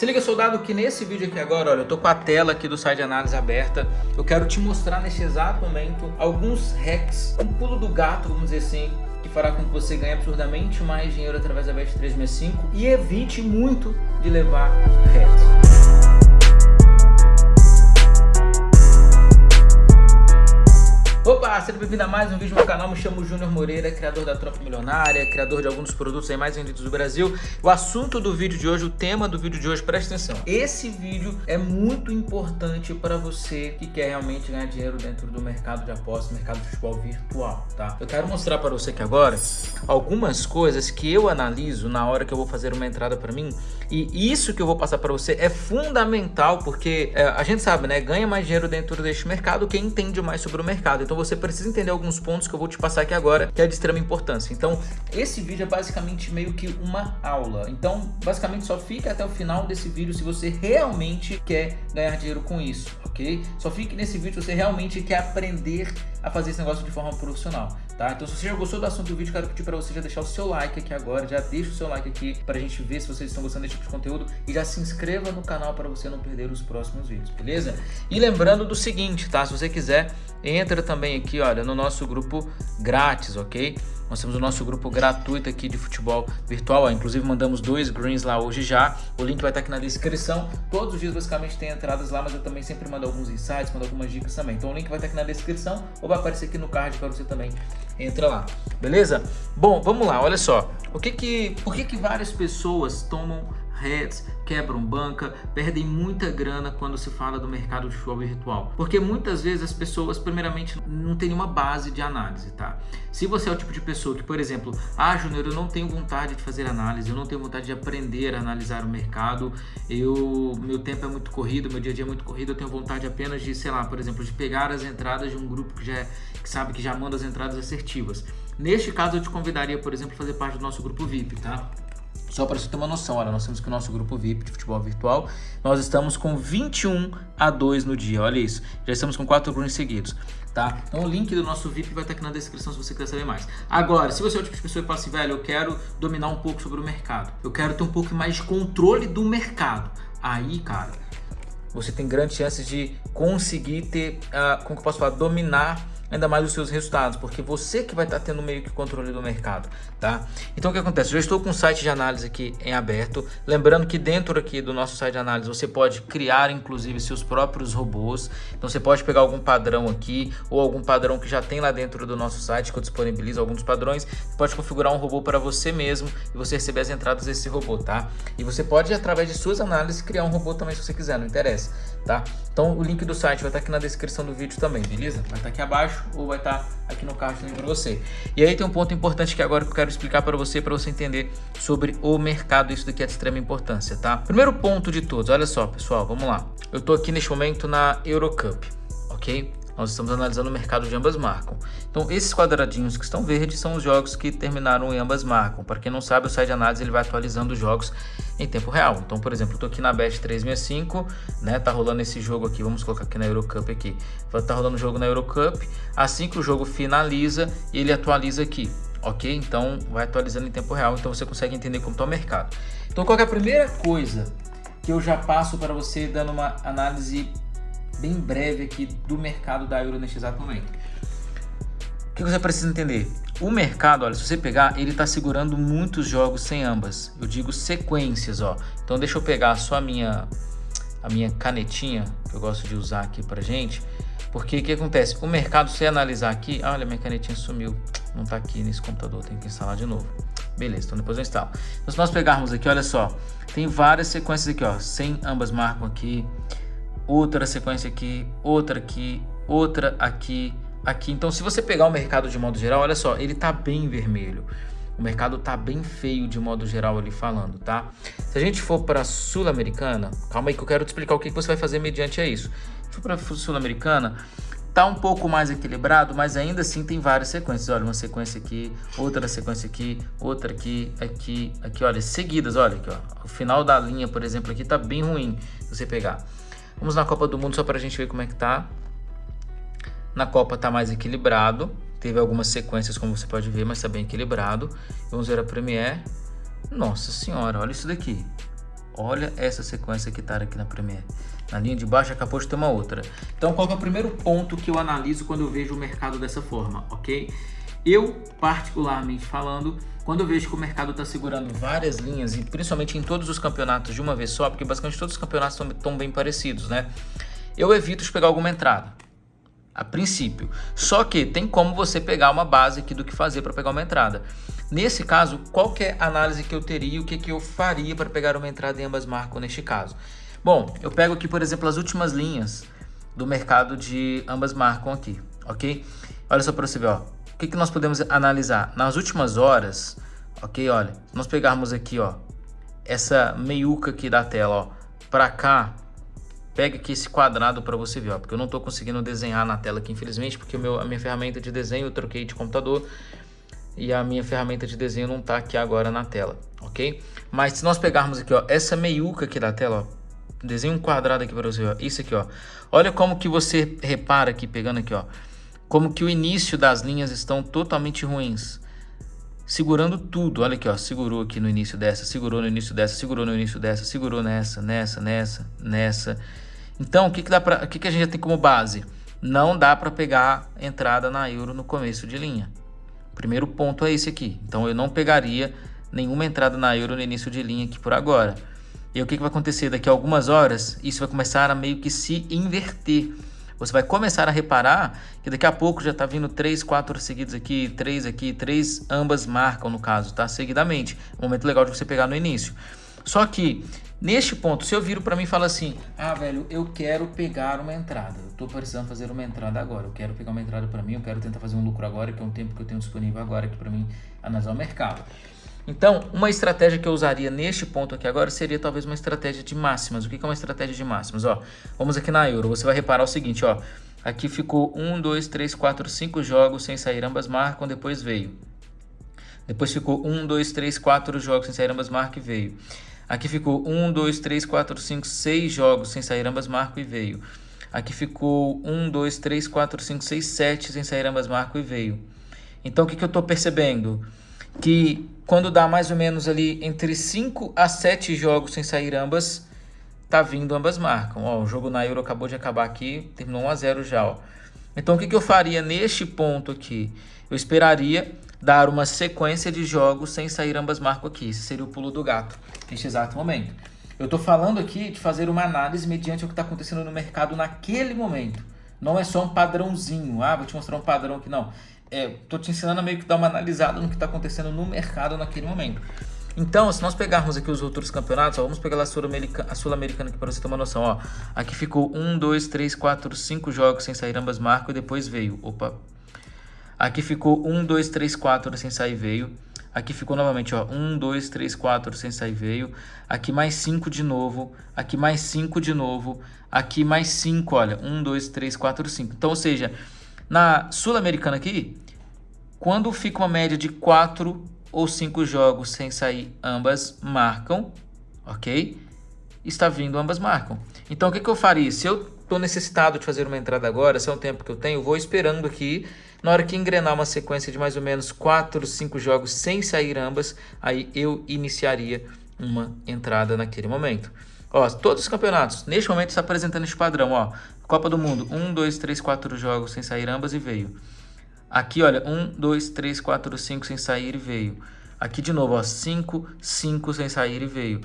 Se liga, soldado, que nesse vídeo aqui agora, olha, eu tô com a tela aqui do site de análise aberta. Eu quero te mostrar neste exato momento alguns hacks, um pulo do gato, vamos dizer assim, que fará com que você ganhe absurdamente mais dinheiro através da Bet365 e evite muito de levar hacks. Opa, seja bem-vindo a mais um vídeo no canal, me chamo Júnior Moreira, criador da Tropa Milionária, criador de alguns produtos aí mais vendidos do Brasil. O assunto do vídeo de hoje, o tema do vídeo de hoje, presta atenção. Esse vídeo é muito importante para você que quer realmente ganhar dinheiro dentro do mercado de apostas, mercado de futebol virtual, tá? Eu quero mostrar para você aqui agora algumas coisas que eu analiso na hora que eu vou fazer uma entrada para mim e isso que eu vou passar para você é fundamental porque é, a gente sabe, né, ganha mais dinheiro dentro deste mercado quem entende mais sobre o mercado. Então você precisa entender alguns pontos que eu vou te passar aqui agora, que é de extrema importância. Então, esse vídeo é basicamente meio que uma aula. Então, basicamente só fica até o final desse vídeo se você realmente quer ganhar dinheiro com isso, ok? Só fique nesse vídeo se você realmente quer aprender a fazer esse negócio de forma profissional, tá? Então, se você já gostou do assunto do vídeo, quero pedir para você já deixar o seu like aqui agora, já deixa o seu like aqui para a gente ver se vocês estão gostando desse tipo de conteúdo e já se inscreva no canal para você não perder os próximos vídeos, beleza? E lembrando do seguinte, tá? Se você quiser entra também aqui, olha, no nosso grupo grátis, ok? Nós temos o nosso grupo gratuito aqui de futebol virtual, ó, inclusive mandamos dois greens lá hoje já, o link vai estar aqui na descrição, todos os dias basicamente tem entradas lá, mas eu também sempre mando alguns insights, mando algumas dicas também, então o link vai estar aqui na descrição ou vai aparecer aqui no card para você também. Entra lá, beleza? Bom, vamos lá, olha só, o que que, por que que várias pessoas tomam quebram banca, perdem muita grana quando se fala do mercado de futebol virtual. Porque muitas vezes as pessoas, primeiramente, não tem nenhuma base de análise, tá? Se você é o tipo de pessoa que, por exemplo, ah, Júnior, eu não tenho vontade de fazer análise, eu não tenho vontade de aprender a analisar o mercado, eu, meu tempo é muito corrido, meu dia a dia é muito corrido, eu tenho vontade apenas de, sei lá, por exemplo, de pegar as entradas de um grupo que já é, que sabe que já manda as entradas assertivas. Neste caso, eu te convidaria, por exemplo, a fazer parte do nosso grupo VIP, tá? Só para você ter uma noção, olha, nós temos que o nosso grupo VIP de futebol virtual, nós estamos com 21 a 2 no dia, olha isso. Já estamos com 4 greens seguidos, tá? Então o link do nosso VIP vai estar aqui na descrição se você quiser saber mais. Agora, se você é o tipo de pessoa que fala assim, velho, eu quero dominar um pouco sobre o mercado, eu quero ter um pouco mais de controle do mercado, aí, cara, você tem grandes chances de conseguir ter, uh, como que eu posso falar, dominar ainda mais os seus resultados, porque você que vai estar tendo meio que controle do mercado, tá? Então o que acontece? Eu estou com o site de análise aqui em aberto, lembrando que dentro aqui do nosso site de análise você pode criar inclusive seus próprios robôs, então você pode pegar algum padrão aqui ou algum padrão que já tem lá dentro do nosso site que eu disponibilizo alguns padrões, você pode configurar um robô para você mesmo e você receber as entradas desse robô, tá? E você pode através de suas análises criar um robô também se você quiser, não interessa, tá? Então o link do site vai estar aqui na descrição do vídeo também, beleza? Vai estar aqui abaixo ou vai estar aqui no card para você. E aí tem um ponto importante que agora que eu quero explicar para você, para você entender sobre o mercado, isso daqui é de extrema importância, tá? Primeiro ponto de todos, olha só pessoal, vamos lá. Eu estou aqui neste momento na Eurocup, ok? Nós estamos analisando o mercado de ambas marcam. Então, esses quadradinhos que estão verdes são os jogos que terminaram em ambas marcam. Para quem não sabe, o site de análise ele vai atualizando os jogos em tempo real. Então, por exemplo, eu estou aqui na Bet 365, né? Tá rolando esse jogo aqui, vamos colocar aqui na Eurocup aqui. Tá rolando o jogo na Eurocup. Assim que o jogo finaliza, ele atualiza aqui ok? Então vai atualizando em tempo real, então você consegue entender como está o mercado. Então qual é a primeira coisa que eu já passo para você dando uma análise bem breve aqui do mercado da Euro neste exato momento. O que você precisa entender? O mercado, olha, se você pegar, ele está segurando muitos jogos sem ambas. Eu digo sequências, ó. Então deixa eu pegar só a minha, a minha canetinha, que eu gosto de usar aqui pra gente. Porque o que acontece? O mercado, se analisar aqui... Olha, minha canetinha sumiu. Não está aqui nesse computador, tem que instalar de novo. Beleza, então depois eu instalo. Então se nós pegarmos aqui, olha só. Tem várias sequências aqui, ó. Sem ambas marcam aqui outra sequência aqui, outra aqui, outra aqui, aqui. Então, se você pegar o mercado de modo geral, olha só, ele tá bem vermelho. O mercado tá bem feio de modo geral ali falando, tá? Se a gente for para Sul-Americana, calma aí que eu quero te explicar o que você vai fazer mediante a isso. Se for para Sul-Americana, tá um pouco mais equilibrado, mas ainda assim tem várias sequências. Olha, uma sequência aqui, outra sequência aqui, outra aqui, aqui, aqui, olha, seguidas, olha aqui, ó. O final da linha, por exemplo, aqui tá bem ruim se você pegar. Vamos na Copa do Mundo só para a gente ver como é que tá. Na Copa tá mais equilibrado. Teve algumas sequências, como você pode ver, mas está bem equilibrado. Vamos ver a Premier. Nossa senhora, olha isso daqui. Olha essa sequência que está aqui na Premiere. Na linha de baixo acabou de ter uma outra. Então qual é o primeiro ponto que eu analiso quando eu vejo o mercado dessa forma, ok? Eu, particularmente falando, quando eu vejo que o mercado está segurando várias linhas, e principalmente em todos os campeonatos de uma vez só, porque basicamente todos os campeonatos estão bem parecidos, né? Eu evito de pegar alguma entrada, a princípio. Só que tem como você pegar uma base aqui do que fazer para pegar uma entrada. Nesse caso, qual é a análise que eu teria, o que, que eu faria para pegar uma entrada em ambas marcas neste caso? Bom, eu pego aqui, por exemplo, as últimas linhas do mercado de ambas marcam aqui, ok? Olha só para você ver, ó. Que, que nós podemos analisar? Nas últimas horas, ok? Olha, se nós pegarmos aqui, ó, essa meiuca aqui da tela, ó, para cá, pega aqui esse quadrado para você ver, ó, porque eu não estou conseguindo desenhar na tela aqui, infelizmente, porque meu, a minha ferramenta de desenho eu troquei de computador e a minha ferramenta de desenho não está aqui agora na tela, ok? Mas se nós pegarmos aqui, ó, essa meiuca aqui da tela, ó, Desenho um quadrado aqui para você, ó. Isso aqui, ó. Olha como que você repara aqui, pegando aqui, ó. Como que o início das linhas estão totalmente ruins. Segurando tudo. Olha aqui, ó. Segurou aqui no início dessa, segurou no início dessa, segurou no início dessa, segurou nessa, nessa, nessa, nessa. Então, o que que dá para, o que que a gente tem como base? Não dá para pegar entrada na euro no começo de linha. primeiro ponto é esse aqui. Então, eu não pegaria nenhuma entrada na euro no início de linha aqui por agora. E o que, que vai acontecer? Daqui a algumas horas, isso vai começar a meio que se inverter. Você vai começar a reparar que daqui a pouco já está vindo três, quatro seguidos aqui, três aqui, três ambas marcam no caso, tá? Seguidamente. Um momento legal de você pegar no início. Só que, neste ponto, se eu viro para mim e falo assim, ah, velho, eu quero pegar uma entrada. Eu estou precisando fazer uma entrada agora. Eu quero pegar uma entrada para mim, eu quero tentar fazer um lucro agora, que é um tempo que eu tenho disponível agora aqui para mim analisar o mercado. Então, uma estratégia que eu usaria neste ponto aqui agora seria talvez uma estratégia de máximas. O que é uma estratégia de máximas? Ó, vamos aqui na Euro, você vai reparar o seguinte, ó, aqui ficou 1, 2, 3, 4, 5 jogos sem sair ambas marcam, depois veio. Depois ficou 1, 2, 3, 4 jogos sem sair ambas marcam e veio. Aqui ficou 1, 2, 3, 4, 5, 6 jogos sem sair ambas marcam e veio. Aqui ficou 1, 2, 3, 4, 5, 6, 7 sem sair ambas marcam e veio. Então, o que, que eu estou percebendo? Que quando dá mais ou menos ali entre 5 a 7 jogos sem sair ambas, tá vindo ambas marcam. Ó, o jogo na Euro acabou de acabar aqui, terminou 1 a 0 já. Ó. Então o que, que eu faria neste ponto aqui? Eu esperaria dar uma sequência de jogos sem sair ambas marcam aqui. Esse seria o pulo do gato neste exato momento. Eu estou falando aqui de fazer uma análise mediante o que está acontecendo no mercado naquele momento. Não é só um padrãozinho. Ah, vou te mostrar um padrão aqui. Não é, tô te ensinando a meio que dar uma analisada no que está acontecendo no mercado naquele momento. Então, se nós pegarmos aqui os outros campeonatos, ó, vamos pegar a Sul-Americana Sul aqui para você ter uma noção. Ó. Aqui ficou 1, 2, 3, 4, 5 jogos sem sair ambas marcas e depois veio. Opa. Aqui ficou 1, 2, 3, 4 sem sair veio. Aqui ficou novamente, ó, 1, 2, 3, 4 sem sair veio. Aqui mais 5 de novo. Aqui mais 5 de novo. Aqui mais 5, olha. 1, 2, 3, 4, 5. Então, ou seja, na Sul-Americana aqui, quando fica uma média de 4 ou 5 jogos sem sair, ambas marcam, ok? Está vindo, ambas marcam. Então, o que, que eu faria? Se eu estou necessitado de fazer uma entrada agora, se é um tempo que eu tenho, vou esperando aqui. Na hora que engrenar uma sequência de mais ou menos 4, 5 jogos sem sair ambas, aí eu iniciaria uma entrada naquele momento. Ó, todos os campeonatos, neste momento está apresentando esse padrão, ó. Copa do Mundo, 1, 2, 3, 4 jogos sem sair ambas e veio. Aqui, olha, 1, 2, 3, 4, 5 sem sair e veio. Aqui de novo, ó, 5, 5 sem sair e veio.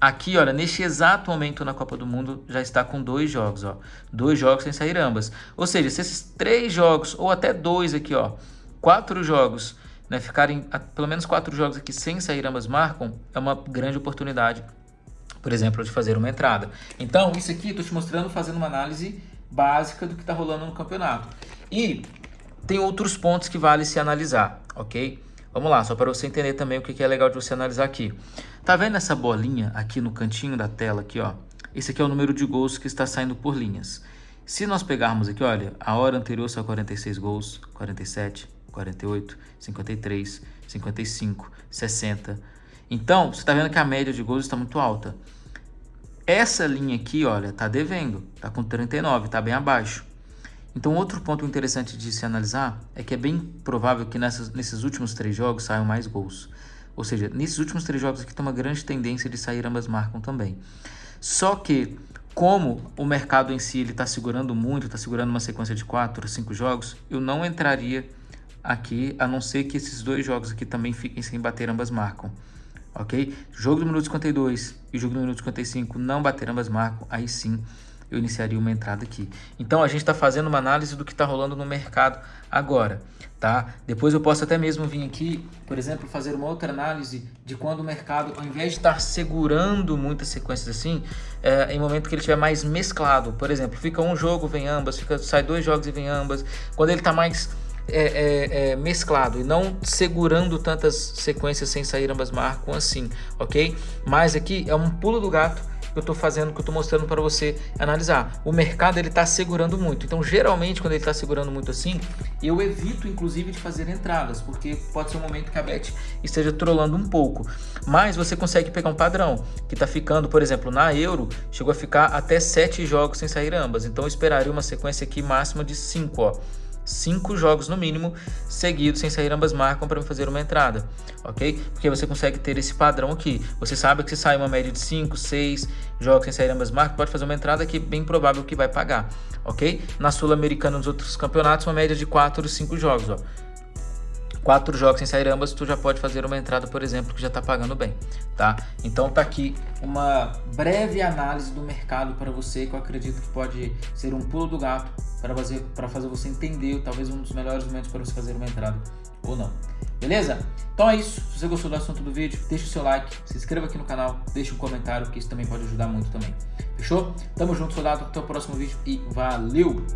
Aqui, olha, neste exato momento na Copa do Mundo já está com dois jogos, ó. Dois jogos sem sair ambas. Ou seja, se esses três jogos, ou até dois aqui, ó, quatro jogos, né, ficarem pelo menos quatro jogos aqui sem sair ambas marcam, é uma grande oportunidade por exemplo, de fazer uma entrada. Então, isso aqui estou te mostrando fazendo uma análise básica do que está rolando no campeonato. E tem outros pontos que vale se analisar, ok? Vamos lá, só para você entender também o que é legal de você analisar aqui. Tá vendo essa bolinha aqui no cantinho da tela aqui, ó? Esse aqui é o número de gols que está saindo por linhas. Se nós pegarmos aqui, olha, a hora anterior são 46 gols, 47, 48, 53, 55, 60. Então, você está vendo que a média de gols está muito alta. Essa linha aqui, olha, tá devendo, tá com 39, tá bem abaixo. Então, outro ponto interessante de se analisar é que é bem provável que nessas, nesses últimos três jogos saiam mais gols. Ou seja, nesses últimos três jogos aqui tem uma grande tendência de sair ambas marcam também. Só que, como o mercado em si está segurando muito, está segurando uma sequência de quatro, cinco jogos, eu não entraria aqui, a não ser que esses dois jogos aqui também fiquem sem bater ambas marcam. Ok? Jogo do minuto 52 e jogo do minuto 55 não bater ambas marcam, aí sim eu iniciaria uma entrada aqui. Então a gente está fazendo uma análise do que está rolando no mercado agora, tá? Depois eu posso até mesmo vir aqui, por exemplo, fazer uma outra análise de quando o mercado, ao invés de estar segurando muitas sequências assim, é, em momento que ele estiver mais mesclado, por exemplo, fica um jogo, vem ambas, fica, sai dois jogos e vem ambas, quando ele está mais é, é, é, mesclado e não segurando tantas sequências sem sair ambas marcam assim, ok? Mas aqui é um pulo do gato que eu estou fazendo, que eu estou mostrando para você analisar. O mercado ele está segurando muito, então geralmente quando ele está segurando muito assim, eu evito inclusive de fazer entradas, porque pode ser um momento que a bet esteja trolando um pouco. Mas você consegue pegar um padrão, que está ficando, por exemplo, na Euro, chegou a ficar até 7 jogos sem sair ambas, então eu esperaria uma sequência aqui máxima de 5, ó cinco jogos no mínimo seguidos sem sair ambas marcam para fazer uma entrada, ok? Porque você consegue ter esse padrão aqui. Você sabe que se sai uma média de 5, 6 jogos sem sair ambas marcas, pode fazer uma entrada que é bem provável que vai pagar, ok? Na Sul-Americana, nos outros campeonatos, uma média de 4, 5 jogos, ó quatro jogos sem sair ambas, tu já pode fazer uma entrada, por exemplo, que já está pagando bem, tá? Então tá aqui uma breve análise do mercado para você, que eu acredito que pode ser um pulo do gato para fazer, para fazer você entender talvez um dos melhores momentos para você fazer uma entrada ou não. Beleza? Então é isso. Se você gostou do assunto do vídeo, deixa o seu like, se inscreva aqui no canal, deixa um comentário, que isso também pode ajudar muito também. Fechou? Tamo junto, soldado. Até o próximo vídeo e valeu!